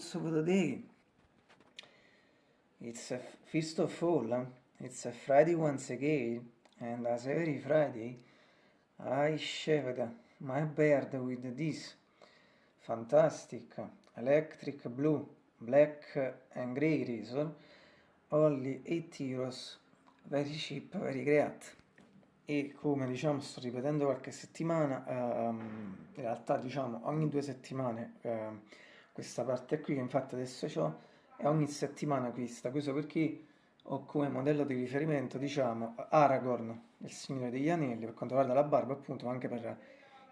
for our video thoughts of the day. It's a first of all, it's a Friday once again, and as every Friday, I shaved my beard with this fantastic electric blue, black and grey razor, only 8 euros, very cheap, very great. E come diciamo sto ripetendo qualche settimana, ehm, in realtà diciamo ogni due settimane ehm, questa parte qui che infatti adesso ho e ogni settimana questa, questo perché ho come modello di riferimento diciamo Aragorn, il Signore degli Anelli per quanto riguarda la barba appunto ma anche per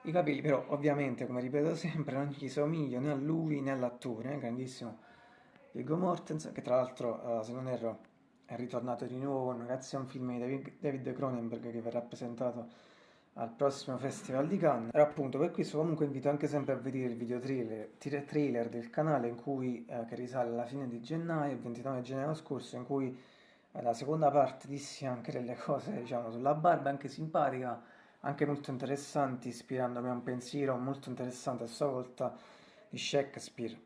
i capelli, però ovviamente come ripeto sempre non gli somiglio né a lui né all'attore, eh, grandissimo Viggo Mortensen che tra l'altro eh, se non erro è ritornato di nuovo grazie a un film di David Cronenberg che verrà presentato al prossimo Festival di Cannes. E appunto per questo comunque invito anche sempre a vedere il video trailer, trailer del canale in cui, eh, che risale alla fine di gennaio, il 29 gennaio scorso, in cui eh, la seconda parte dissi anche delle cose diciamo sulla barba, anche simpatica, anche molto interessanti, ispirandomi a un pensiero molto interessante a sua volta di Shakespeare.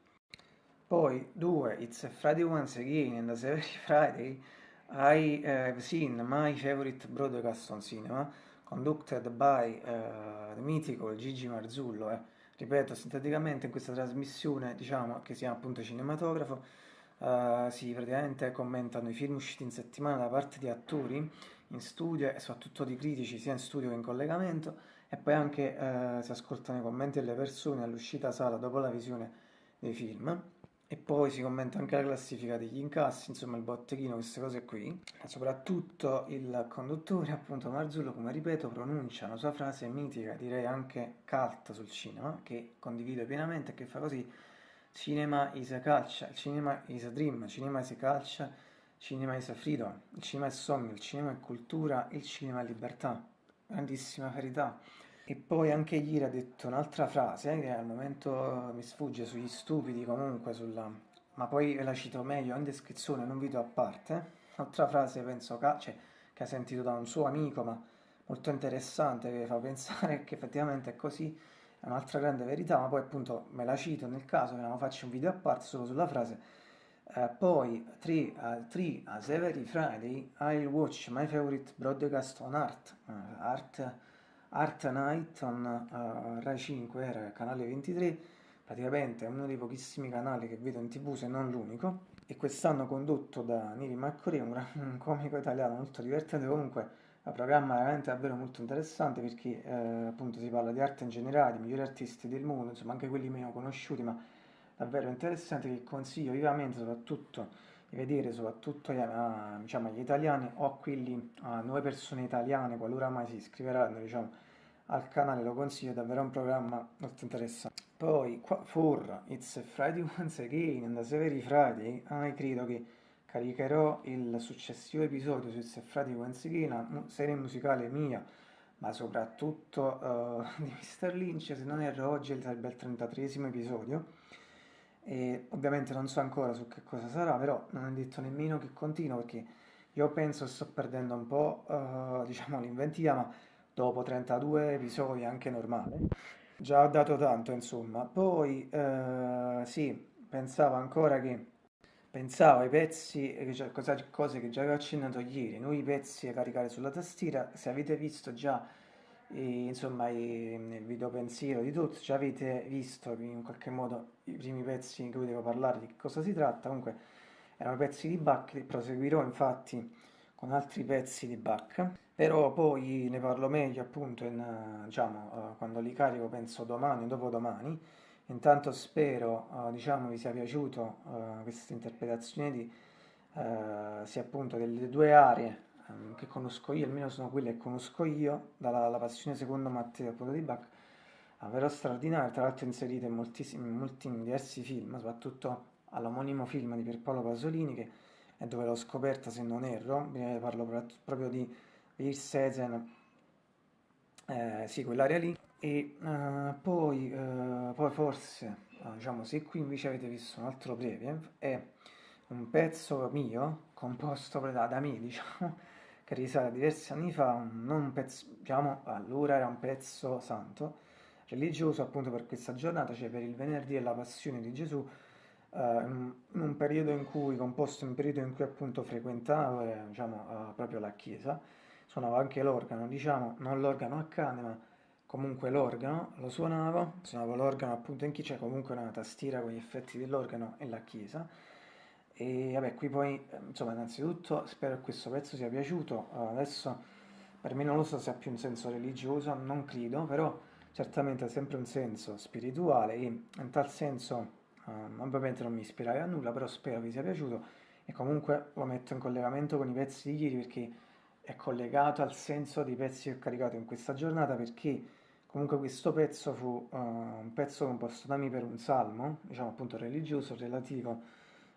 Poi, due, It's a Friday once again, and as every Friday I have seen my favorite broadcast on cinema, conducted by the mythical Gigi Marzullo. Eh. Ripeto, sinteticamente in questa trasmissione, diciamo, che si chiama appunto cinematografo, uh, si praticamente commentano i film usciti in settimana da parte di attori in studio e soprattutto di critici sia in studio che in collegamento e poi anche uh, si ascoltano i commenti delle persone all'uscita sala dopo la visione dei film e poi si commenta anche la classifica degli incassi, insomma il botteghino, queste cose qui. Soprattutto il conduttore, appunto Marzullo, come ripeto, pronuncia una sua frase mitica, direi anche cult sul cinema, che condivido pienamente, che fa così, cinema is a culture, cinema is a dream, cinema is a culture, cinema is a freedom, il cinema è sogno, il cinema è cultura, il cinema è libertà. Grandissima verità. E poi anche ieri ha detto un'altra frase, eh, che al momento mi sfugge sugli stupidi comunque, sulla... ma poi ve la cito meglio in descrizione, in un video a parte. Un'altra frase penso che, cioè, che ha sentito da un suo amico, ma molto interessante, che fa pensare che effettivamente è così, è un'altra grande verità, ma poi appunto me la cito nel caso che non faccio un video a parte solo sulla frase. Uh, poi 3 uh, as every Friday I'll watch my favorite broadcast on art, uh, art Art Night on uh, Rai 5 era canale 23, praticamente è uno dei pochissimi canali che vedo in tv se non l'unico, e quest'anno condotto da Niri Maccorì, un, un comico italiano molto divertente, comunque il programma è veramente davvero molto interessante perché eh, appunto si parla di arte in generale, di migliori artisti del mondo, insomma anche quelli meno conosciuti, ma davvero interessante che consiglio vivamente soprattutto di vedere soprattutto a, diciamo, agli italiani o a quelli, a nuove persone italiane, qualora mai si iscriveranno diciamo, al canale, lo consiglio, è davvero un programma molto interessante. Poi, qua, for It's Friday Once Again, and the Every Friday, ah, credo che caricherò il successivo episodio su It's Friday Once Again, una serie musicale mia, ma soprattutto uh, di Mr. Lynch, se non erro oggi sarebbe il 33 episodio, e ovviamente non so ancora su che cosa sarà, però non è detto nemmeno che continuo perché io penso sto perdendo un po' uh, diciamo l'inventiva, ma dopo 32 episodi anche normale. Già ho dato tanto, insomma. Poi uh, sì, pensavo ancora che pensavo ai pezzi, cose, cose che già avevo accennato ieri, noi pezzi da caricare sulla tastiera, se avete visto già e, insomma i, nel video pensiero di tutto già avete visto in qualche modo i primi pezzi in cui devo parlare di cosa si tratta. Comunque erano pezzi di Bach proseguirò infatti con altri pezzi di Bach. Però poi ne parlo meglio appunto in, diciamo, uh, quando li carico penso domani o dopodomani. Intanto spero uh, diciamo vi sia piaciuto uh, questa interpretazione di sia appunto delle due aree Ehm, che conosco io, almeno sono quelle che conosco io, dalla passione secondo Matteo appunto di Bach, davvero straordinarie, tra l'altro inserite in in molti in diversi film, soprattutto all'omonimo film di Pierpaolo Pasolini, che è dove l'ho scoperta se non erro, parlo proprio di Virsezen, eh, sì, quell'area lì, e uh, poi, uh, poi forse, uh, diciamo, se qui invece avete visto un altro breve, è un pezzo mio, composto da, da me, diciamo, che risale a diversi anni fa, un pezzo, diciamo, allora era un pezzo santo, religioso appunto per questa giornata, cioè per il venerdì della passione di Gesù, eh, in un periodo in cui, composto in un periodo in cui appunto frequentavo eh, diciamo, eh, proprio la chiesa, suonavo anche l'organo, diciamo, non l'organo a cane, ma comunque l'organo, lo suonavo, suonavo l'organo appunto in chiesa, cioè comunque una tastiera con gli effetti dell'organo e la chiesa. E vabbè, qui poi, eh, insomma, innanzitutto spero che questo pezzo sia piaciuto, adesso per me non lo so se ha più un senso religioso, non credo, però certamente ha sempre un senso spirituale e in tal senso Uh, ovviamente non mi ispirai a nulla, però spero vi sia piaciuto e comunque lo metto in collegamento con i pezzi di ieri perché è collegato al senso dei pezzi che ho caricato in questa giornata perché comunque questo pezzo fu uh, un pezzo composto da me per un salmo, diciamo appunto religioso, relativo a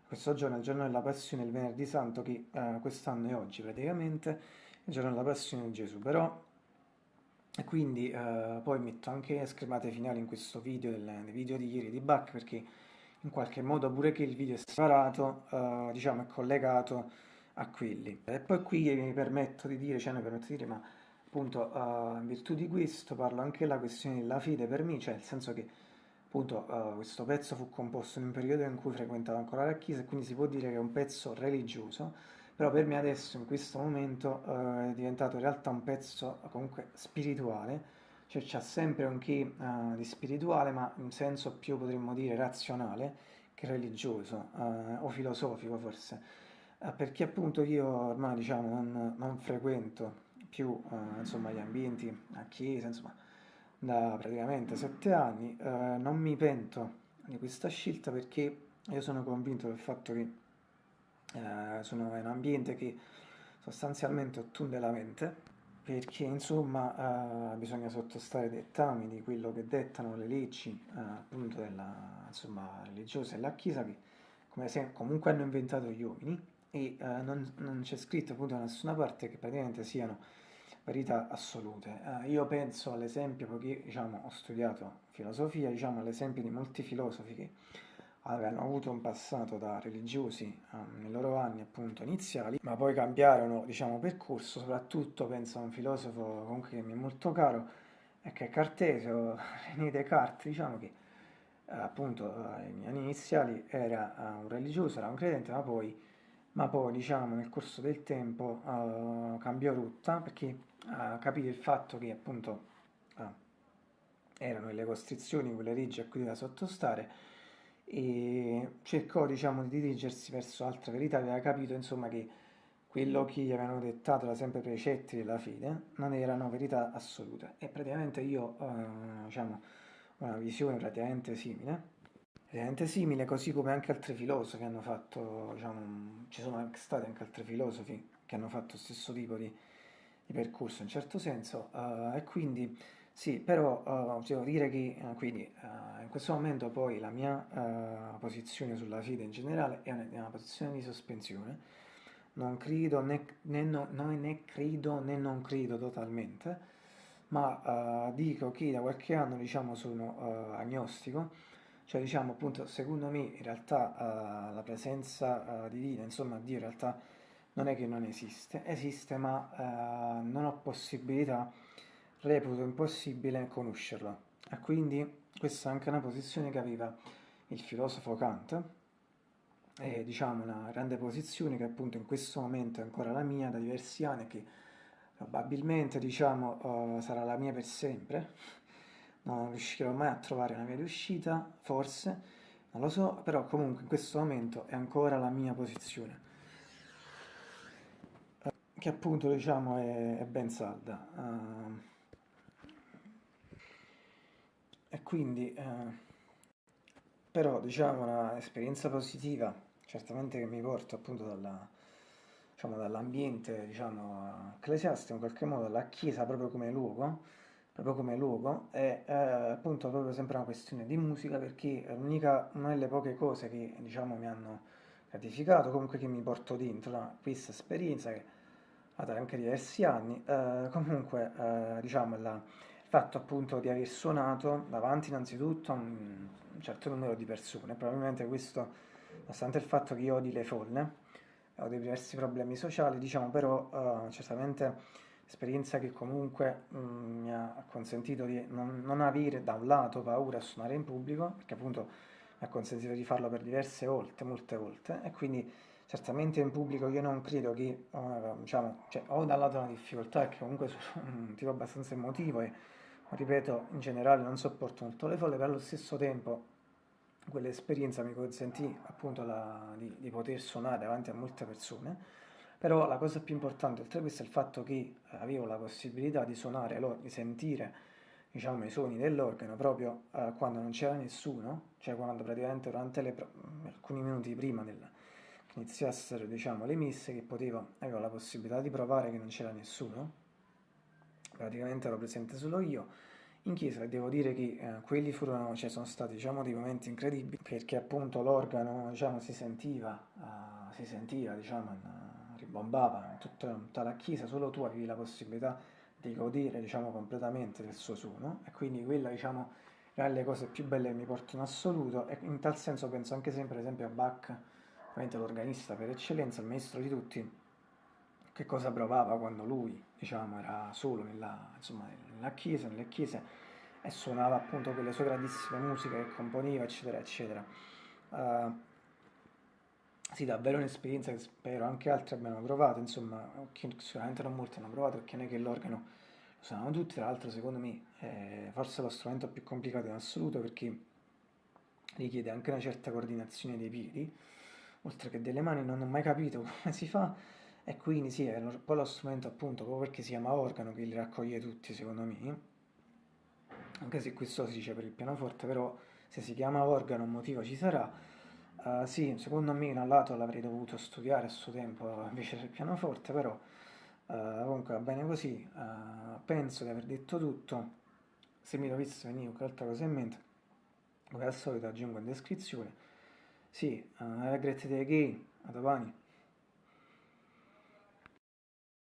questo giorno, il giorno della passione, il venerdì santo che uh, quest'anno è oggi praticamente, il giorno della passione di Gesù, però e quindi poi metto anche schermate finali in questo video, del, del video di ieri di Bach perché in qualche modo pure che il video è separato, uh, diciamo è collegato a quelli. E poi qui mi permetto di dire, cioè mi permetto di dire, ma appunto uh, in virtù di questo parlo anche della questione della fede per me, cioè nel senso che appunto uh, questo pezzo fu composto in un periodo in cui frequentavo ancora la chiesa e quindi si può dire che è un pezzo religioso, però per me adesso in questo momento è diventato in realtà un pezzo comunque spirituale, cioè c'è sempre un che uh, di spirituale, ma in senso più potremmo dire razionale che religioso uh, o filosofico forse, uh, perché appunto io ormai diciamo non, non frequento più insomma gli ambienti a chiesa, insomma da praticamente sette anni, non mi pento di questa scelta perché io sono convinto del fatto che sono in un ambiente che sostanzialmente ottunde la mente perché insomma uh, bisogna sottostare ai dettami di quello che dettano le leggi uh, appunto della, insomma, religiosa e la Chiesa che come se, comunque hanno inventato gli uomini e uh, non, non c'è scritto appunto da nessuna parte che praticamente siano verità assolute. io penso all'esempio, perché diciamo, ho studiato filosofia, diciamo all'esempio di molti filosofi che avevano avuto un passato da religiosi um, nei loro anni appunto iniziali, ma poi cambiarono diciamo percorso, soprattutto penso a un filosofo comunque che mi è molto caro, e che è Cartesio, René Descartes, diciamo che eh, appunto ai miei anni iniziali era uh, un religioso, era un credente, ma poi, ma poi diciamo nel corso del tempo uh, cambiò rotta perché uh, capì il fatto che appunto erano le costrizioni, quelle leggi a cui doveva sottostare, e cercò diciamo di dirigersi verso altre verità, aveva capito insomma che quello che gli avevano dettato da sempre precetti della fede non erano verità assolute. E praticamente io eh, diciamo una visione praticamente simile praticamente simile così come anche altri filosofi hanno fatto diciamo ci sono stati anche altri filosofi che hanno fatto lo stesso tipo di, di percorso in certo senso eh, e quindi sì, però uh, devo dire che uh, quindi, uh, in questo momento poi la mia posizione sulla fede in generale è una, è una, posizione di sospensione. Non credo né, né, no, né credo né non credo totalmente, ma dico che da qualche anno diciamo, sono agnostico, cioè diciamo appunto secondo me in realtà la presenza divina, insomma Dio in realtà non è che non esiste, esiste ma non ho possibilità reputo impossibile conoscerlo. E quindi questa è anche una posizione che aveva il filosofo Kant, è diciamo una grande posizione che appunto in questo momento è ancora la mia da diversi anni che probabilmente diciamo uh, sarà la mia per sempre. Non riuscirò mai a trovare una via di uscita forse non lo so però comunque in questo momento è ancora la mia posizione che appunto diciamo è, è ben salda. Uh, E quindi, eh, però, diciamo, un'esperienza positiva, certamente che mi porta appunto dalla, diciamo, dall'ambiente, diciamo, ecclesiastico, in qualche modo, alla chiesa proprio come luogo, proprio come luogo, è eh, appunto proprio sempre una questione di musica, perché è l'unica, una delle poche cose che, diciamo, mi hanno gratificato, comunque che mi porto dentro da questa esperienza, che ha anche diversi anni, eh, comunque, eh, diciamo, la fatto appunto di aver suonato davanti innanzitutto a un certo numero di persone, probabilmente questo, nonostante il fatto che io odi le folle, ho dei diversi problemi sociali, diciamo però uh, certamente esperienza che comunque mm, mi ha consentito di non, non avere da un lato paura a suonare in pubblico, perché appunto mi ha consentito di farlo per diverse volte, molte volte, e quindi certamente in pubblico io non credo che, uh, diciamo, cioè, ho da lato una difficoltà perché comunque sono un tipo abbastanza emotivo e, ripeto, in generale non sopporto molto le folle, però allo stesso tempo quell'esperienza mi consentì appunto la, di, di, poter suonare davanti a molte persone, però la cosa più importante oltre a questo è il fatto che avevo la possibilità di suonare, di sentire diciamo, i suoni dell'organo proprio uh, quando non c'era nessuno, cioè quando praticamente durante le, alcuni minuti prima del, che iniziassero diciamo, le messe che potevo, avevo la possibilità di provare che non c'era nessuno, praticamente ero presente solo io, in chiesa e devo dire che eh, quelli furono, cioè, sono stati diciamo, dei momenti incredibili perché appunto l'organo diciamo, si sentiva, uh, si sentiva diciamo, in, ribombava in tutta, tutta, la chiesa, solo tu avevi la possibilità di godere diciamo, completamente del suo suono. E quindi quella diciamo, è le cose più belle che mi porto in assoluto. E in tal senso penso anche sempre ad esempio a Bach, ovviamente l'organista per eccellenza, il maestro di tutti, che cosa provava quando lui, diciamo, era solo nella, insomma, nella chiesa, nelle chiese e suonava appunto quelle sue grandissime musiche che componeva, eccetera, eccetera. Uh, sì, davvero un'esperienza che spero anche altri abbiano provato, insomma, sicuramente non molti hanno provato perché non è che l'organo lo sanno tutti, tra l'altro secondo me è forse lo strumento più complicato in assoluto perché richiede anche una certa coordinazione dei piedi, oltre che delle mani, non ho mai capito come si fa, e quindi sì, è poi lo strumento appunto, proprio perché si chiama organo, che li raccoglie tutti secondo me, anche se questo si dice per il pianoforte, però se si chiama organo un motivo ci sarà. Uh, sì, secondo me da un lato l'avrei dovuto studiare a suo tempo invece del pianoforte, però uh, comunque va bene così, uh, penso di aver detto tutto, se mi dovesse venire qualche altra cosa in mente, come al solito aggiungo in descrizione. Sì, have a great day again, a domani.